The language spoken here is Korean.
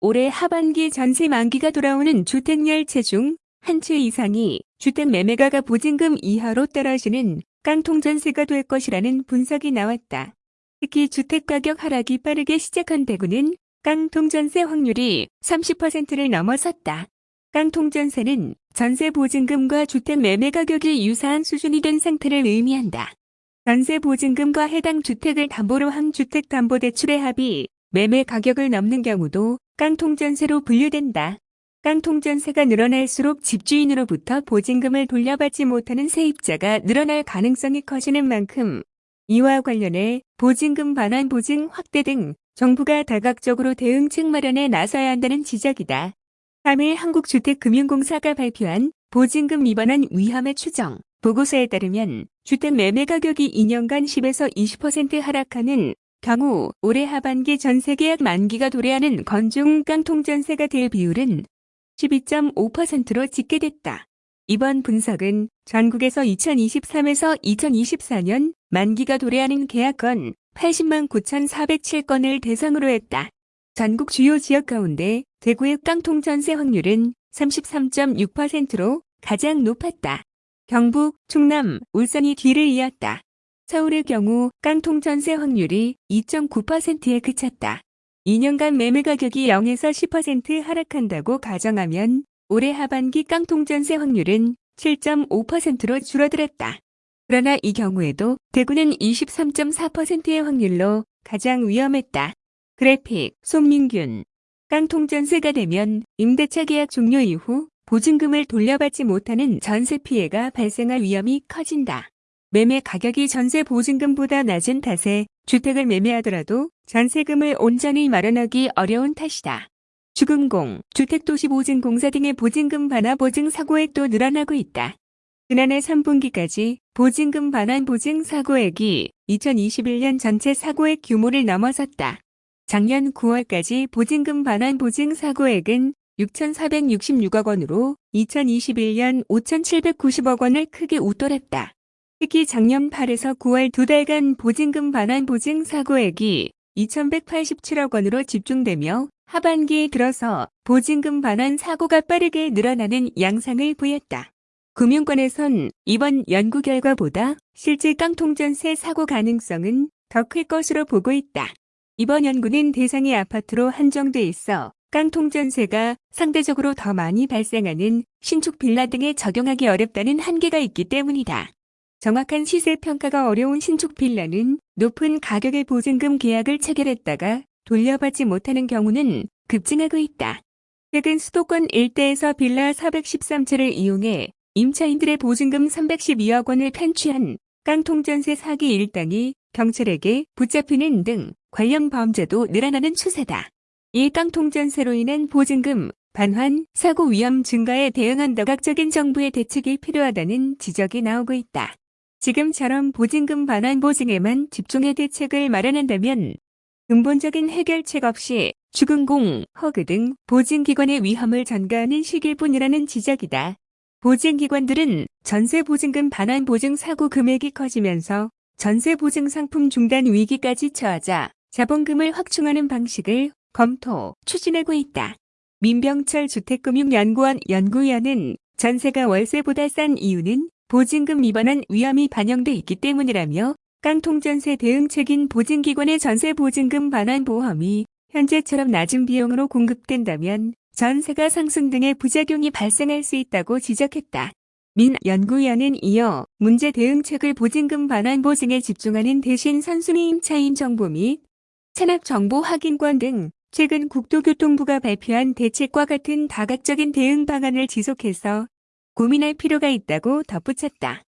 올해 하반기 전세 만기가 돌아오는 주택열채 중 한 채 이상이 주택 매매가가 보증금 이하로 떨어지는 깡통전세가 될 것이라는 분석이 나왔다. 특히 주택가격 하락이 빠르게 시작한 대구는 깡통전세 확률이 30%를 넘어섰다. 깡통전세는 전세 보증금과 주택 매매 가격이 유사한 수준이 된 상태를 의미한다. 전세 보증금과 해당 주택을 담보로 한 주택담보대출의 합이 매매 가격을 넘는 경우도 깡통전세로 분류된다. 깡통전세가 늘어날수록 집주인으로부터 보증금을 돌려받지 못하는 세입자가 늘어날 가능성이 커지는 만큼 이와 관련해 보증금 반환 보증 확대 등 정부가 다각적으로 대응책 마련에 나서야 한다는 지적이다. 3일 한국주택금융공사가 발표한 보증금 위반한 위험의 추정 보고서에 따르면 주택 매매 가격이 2년간 10에서 20% 하락하는 경우 올해 하반기 전 세계 약 만기가 도래하는 건중 깡통전세가 될 비율은 12.5%로 집계됐다. 이번 분석은 전국에서 2023에서 2024년 만기가 도래하는 계약건 80만 9,407건을 대상으로 했다. 전국 주요 지역 가운데 대구의 깡통 전세 확률은 33.6%로 가장 높았다. 경북, 충남, 울산이 뒤를 이었다. 서울의 경우 깡통 전세 확률이 2.9%에 그쳤다. 2년간 매매 가격이 0에서 10% 하락한다고 가정하면 올해 하반기 깡통 전세 확률은 7.5%로 줄어들었다. 그러나 이 경우에도 대구는 23.4%의 확률로 가장 위험했다. 그래픽 송민균 깡통 전세가 되면 임대차 계약 종료 이후 보증금을 돌려받지 못하는 전세 피해가 발생할 위험이 커진다. 매매 가격이 전세 보증금보다 낮은 탓에 주택을 매매하더라도 전세금을 온전히 마련하기 어려운 탓이다. 주금공, 주택도시보증공사 등의 보증금 반환 보증 사고액도 늘어나고 있다. 지난해 3분기까지 보증금 반환 보증 사고액이 2021년 전체 사고액 규모를 넘어섰다. 작년 9월까지 보증금 반환 보증 사고액은 6,466억 원으로 2021년 5,790억 원을 크게 웃돌았다. 특히 작년 8에서 9월 두 달간 보증금 반환 보증 사고액이 2,187억 원으로 집중되며 하반기에 들어서 보증금 반환 사고가 빠르게 늘어나는 양상을 보였다. 금융권에선 이번 연구 결과보다 실제 깡통전세 사고 가능성은 더 클 것으로 보고 있다. 이번 연구는 대상이 아파트로 한정돼 있어 깡통전세가 상대적으로 더 많이 발생하는 신축 빌라 등에 적용하기 어렵다는 한계가 있기 때문이다. 정확한 시세 평가가 어려운 신축 빌라는 높은 가격의 보증금 계약을 체결했다가 돌려받지 못하는 경우는 급증하고 있다. 최근 수도권 일대에서 빌라 413채를 이용해 임차인들의 보증금 312억 원을 편취한 깡통전세 사기 일당이 경찰에게 붙잡히는 등 관련 범죄도 늘어나는 추세다. 이 깡통전세로 인한 보증금, 반환, 사고 위험 증가에 대응한 다각적인 정부의 대책이 필요하다는 지적이 나오고 있다. 지금처럼 보증금 반환 보증에만 집중해 대책을 마련한다면 근본적인 해결책 없이 주근공, 허그 등 보증기관의 위험을 전가하는 시기일 뿐이라는 지적이다. 보증기관들은 전세보증금 반환 보증 사고 금액이 커지면서 전세보증 상품 중단 위기까지 처하자 자본금을 확충하는 방식을 검토, 추진하고 있다. 민병철 주택금융연구원 연구위원은 전세가 월세보다 싼 이유는 보증금 위반한 위험이 반영돼 있기 때문이라며 깡통전세 대응책인 보증기관의 전세 보증금 반환 보험이 현재처럼 낮은 비용으로 공급된다면 전세가 상승 등의 부작용이 발생할 수 있다고 지적했다. 민 연구위원은 이어 문제 대응책을 보증금 반환 보증에 집중하는 대신 선순위 임차인 정보 및 체납 정보 확인권 등 최근 국토교통부가 발표한 대책과 같은 다각적인 대응 방안을 지속해서 고민할 필요가 있다고 덧붙였다.